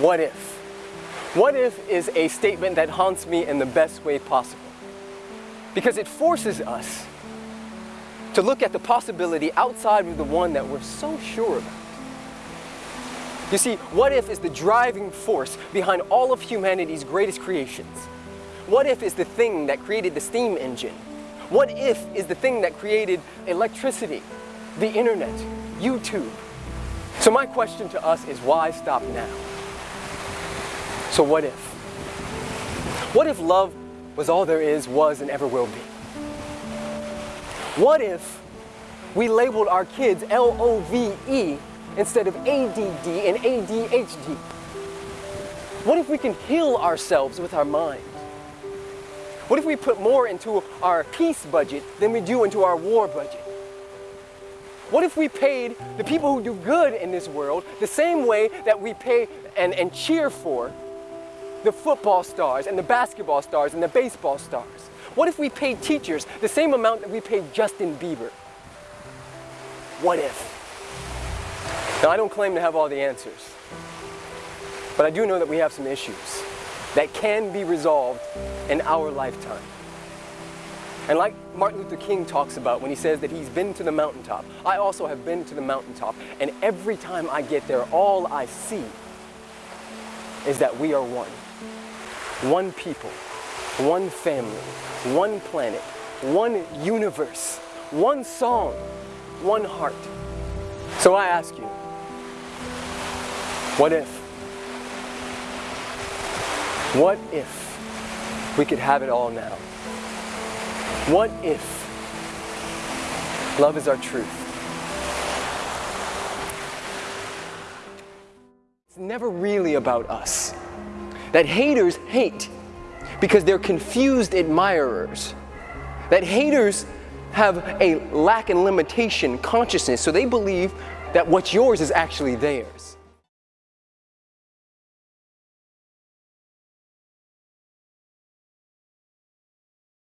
What if? What if is a statement that haunts me in the best way possible. Because it forces us to look at the possibility outside of the one that we're so sure about. You see, what if is the driving force behind all of humanity's greatest creations. What if is the thing that created the steam engine. What if is the thing that created electricity, the internet, YouTube. So my question to us is why stop now? So what if? What if love was all there is, was, and ever will be? What if we labeled our kids L-O-V-E instead of ADD and ADHD? What if we can heal ourselves with our mind? What if we put more into our peace budget than we do into our war budget? What if we paid the people who do good in this world the same way that we pay and, and cheer for the football stars and the basketball stars and the baseball stars? What if we paid teachers the same amount that we paid Justin Bieber? What if? Now, I don't claim to have all the answers, but I do know that we have some issues that can be resolved in our lifetime. And like Martin Luther King talks about when he says that he's been to the mountaintop, I also have been to the mountaintop, and every time I get there, all I see is that we are one one people, one family, one planet, one universe, one song, one heart. So I ask you, what if? What if we could have it all now? What if love is our truth? It's never really about us that haters hate because they're confused admirers. That haters have a lack and limitation consciousness, so they believe that what's yours is actually theirs.